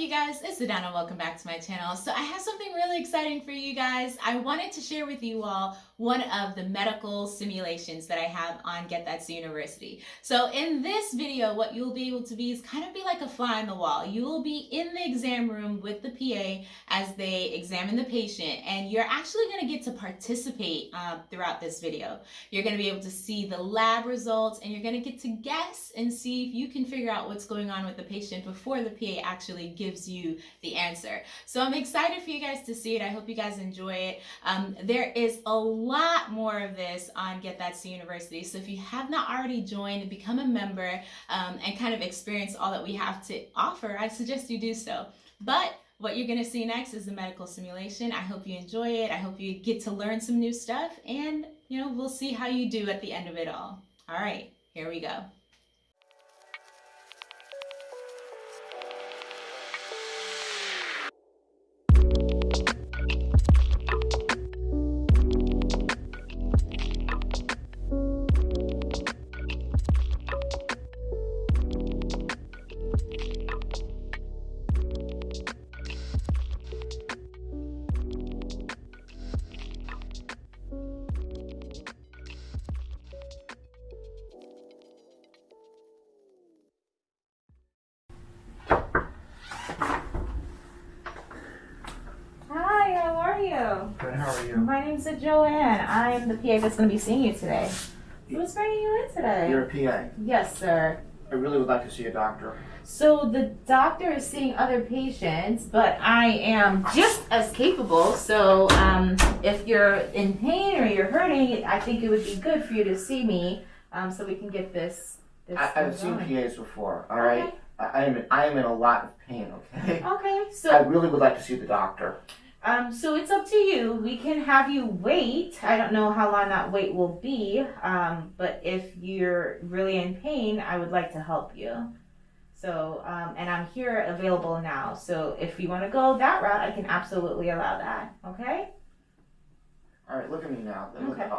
you guys? It's Adana. Welcome back to my channel. So I have something really exciting for you guys. I wanted to share with you all one of the medical simulations that I have on Get That C University. So in this video, what you'll be able to be is kind of be like a fly on the wall. You will be in the exam room with the PA as they examine the patient, and you're actually going to get to participate uh, throughout this video. You're going to be able to see the lab results, and you're going to get to guess and see if you can figure out what's going on with the patient before the PA actually gives you the answer. So I'm excited for you guys to see it. I hope you guys enjoy it. Um, there is a lot more of this on Get That C University. So if you have not already joined, become a member um, and kind of experience all that we have to offer, I suggest you do so. But what you're going to see next is the medical simulation. I hope you enjoy it. I hope you get to learn some new stuff and, you know, we'll see how you do at the end of it all. All right, here we go. How are you? My name's Joanne. I'm the PA that's going to be seeing you today. Who's bringing you in today? You're a PA. Yes, sir. I really would like to see a doctor. So the doctor is seeing other patients, but I am just as capable. So um, if you're in pain or you're hurting, I think it would be good for you to see me um, so we can get this. this I, I've seen PAs before, all right? Okay. I, I am in, I am in a lot of pain, okay? Okay, so. I really would like to see the doctor. Um, so it's up to you. We can have you wait. I don't know how long that wait will be, um, but if you're really in pain, I would like to help you. So, um, and I'm here available now. So if you want to go that route, I can absolutely allow that. Okay? All right, look at me now. Look, Okay.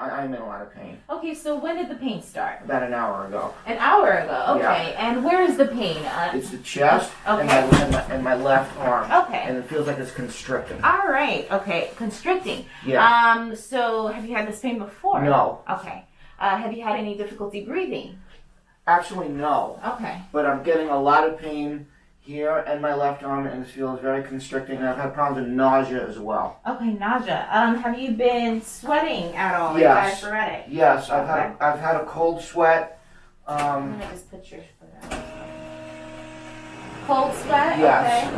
I, I'm in a lot of pain. Okay, so when did the pain start? About an hour ago. An hour ago. Okay, and where is the pain? Uh, It's the chest and, my, and, my, and my left arm. okay. And it feels like it's constricting. All right. Okay, constricting. Yeah. Um, so have you had this pain before? No. Okay. Uh, have you had any difficulty breathing? Actually, no. Okay. But I'm getting a lot of pain here and my left arm, and it feels very constricting. And I've had problems with nausea as well. Okay, nausea. Um, have you been sweating at all? Yes. Diaphoretic? Yes, I've had I've had a cold sweat. Um, I'm gonna just put your foot out. Cold sweat? Yes.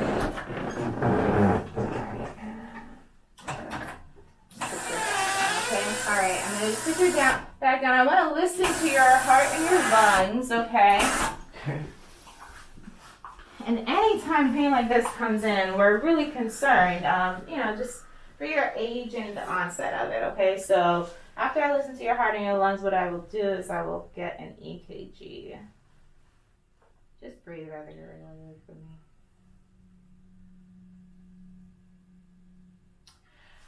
Okay, alright, I'm gonna just put you down, back down. I wanna listen to your heart and your lungs, okay? And anytime pain like this comes in, we're really concerned, um, you know, just for your age and the onset of it, okay? So after I listen to your heart and your lungs, what I will do is I will get an EKG. Just breathe regularly for me.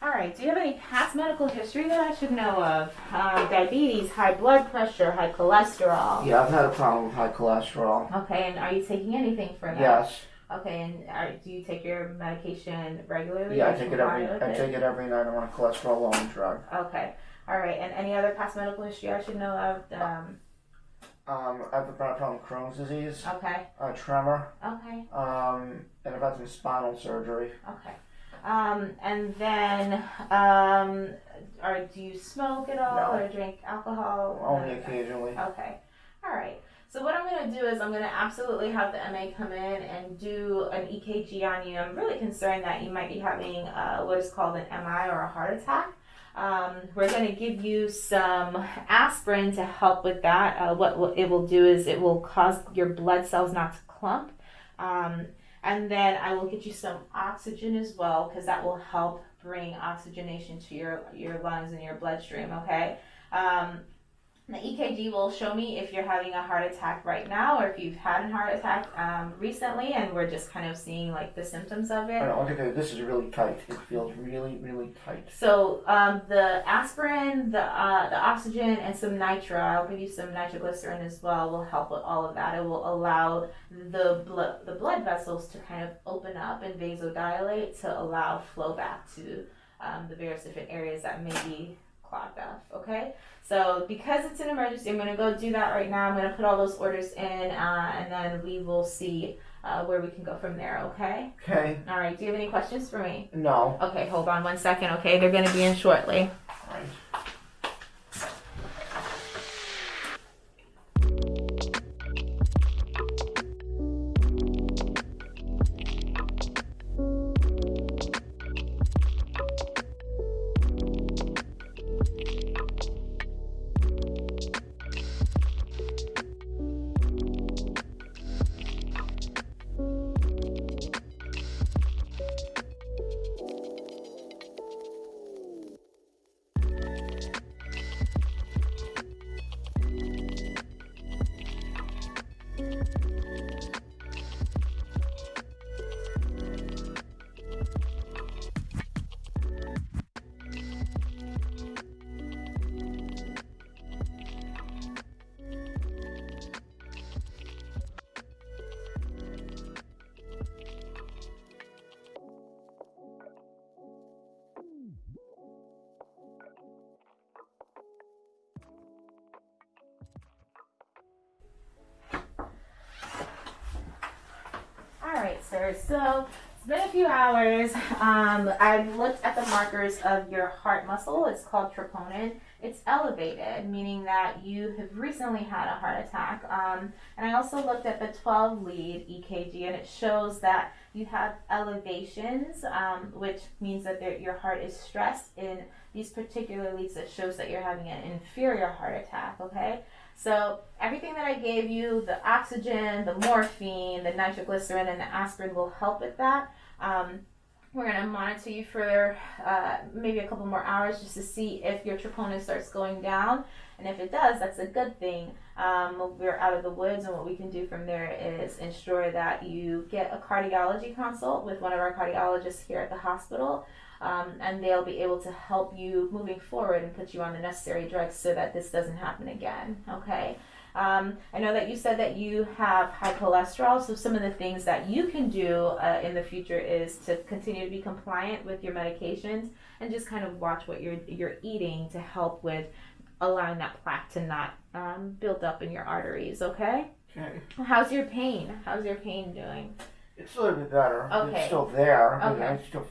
All right. Do you have any past medical history that I should know of? Um, diabetes, high blood pressure, high cholesterol. Yeah, I've had a problem with high cholesterol. Okay, and are you taking anything for that? Yes. Okay, and are, do you take your medication regularly? Yeah, I take it every I take it every night. I'm on a cholesterol lowering drug. Okay. All right. And any other past medical history I should know of? Um, Um, I've had a problem with Crohn's disease, okay. a tremor, Okay. um, and I've had some spinal surgery. Okay. Um, and then, um, or do you smoke at all No. or drink alcohol? Only Okay. occasionally. Okay. All right. So what I'm going to do is I'm going to absolutely have the MA come in and do an EKG on you. I'm really concerned that you might be having uh, what is called an MI or a heart attack. Um, we're going to give you some aspirin to help with that. Uh, what will- it will do is it will cause your blood cells not to clump. Um, and then I will get you some oxygen as well because that will help bring oxygenation to your, your lungs and your bloodstream, okay? Um, The EKG will show me if you're having a heart attack right now or if you've had a heart attack um, recently, and we're just kind of seeing like the symptoms of it. Don't this is really tight. It feels really, really tight. So um, the aspirin, the uh, the oxygen, and some nitro. I'll give you some nitroglycerin as well. Will help with all of that. It will allow the blood the blood vessels to kind of open up and vasodilate to allow flow back to um, the various different areas that may be clogged up. Okay. So because it's an emergency, I'm gonna go do that right now. I'm gonna put all those orders in, uh, and then we will see uh, where we can go from there. Okay. Okay. All right. Do you have any questions for me? No. Okay, hold on one second, okay? They're gonna be in shortly. So it's been a few hours. Um, I've looked at the markers of your heart muscle. It's called troponin. It's elevated, meaning that you have recently had a heart attack. Um, and I also looked at the 12 lead EKG, and it shows that you have elevations, um, which means that your heart is stressed in these particular leads. That shows that you're having an inferior heart attack. Okay. So everything that I gave you, the oxygen, the morphine, the nitroglycerin, and the aspirin will help with that. Um, we're gonna monitor you for uh, maybe a couple more hours just to see if your troponin starts going down, and if it does, that's a good thing. Um, we're out of the woods, and what we can do from there is ensure that you get a cardiology consult with one of our cardiologists here at the hospital um, and they'll be able to help you moving forward and put you on the necessary drugs so that this doesn't happen again. Okay. Um, I know that you said that you have high cholesterol, so some of the things that you can do uh, in the future is to continue to be compliant with your medications and just kind of watch what you're you're eating to help with allowing that plaque to not um, build up in your arteries. Okay. Okay. How's your pain? How's your pain doing? It's a little bit better. Okay. It's still there. I mean, Okay. I still.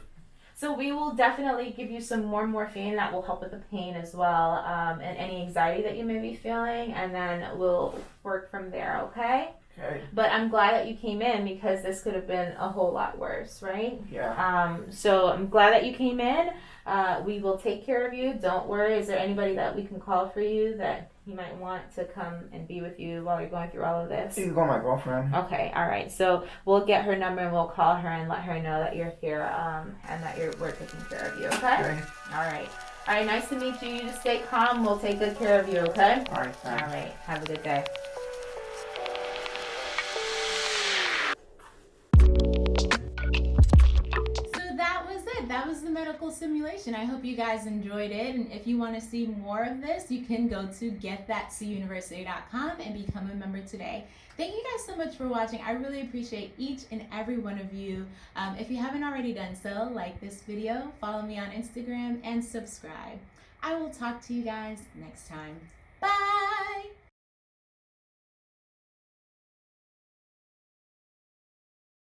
So we will definitely give you some more morphine that will help with the pain as well, um, and any anxiety that you may be feeling, and then we'll work from there. Okay. Okay. But I'm glad that you came in because this could have been a whole lot worse, right? Yeah. Um, so I'm glad that you came in. Uh, we will take care of you. Don't worry. Is there anybody that we can call for you that you might want to come and be with you while you're going through all of this? You can call my girlfriend. Okay, all right. So we'll get her number and we'll call her and let her know that you're here um, and that you're we're taking care of you. Okay. Okay. All right. All right. Nice to meet you. You just stay calm. We'll take good care of you. Okay. All right. All right. Have a good day. Medical simulation. I hope you guys enjoyed it. And if you want to see more of this, you can go to getthatcuniversity.com and become a member today. Thank you guys so much for watching. I really appreciate each and every one of you. Um, if you haven't already done so, like this video, follow me on Instagram, and subscribe. I will talk to you guys next time. Bye!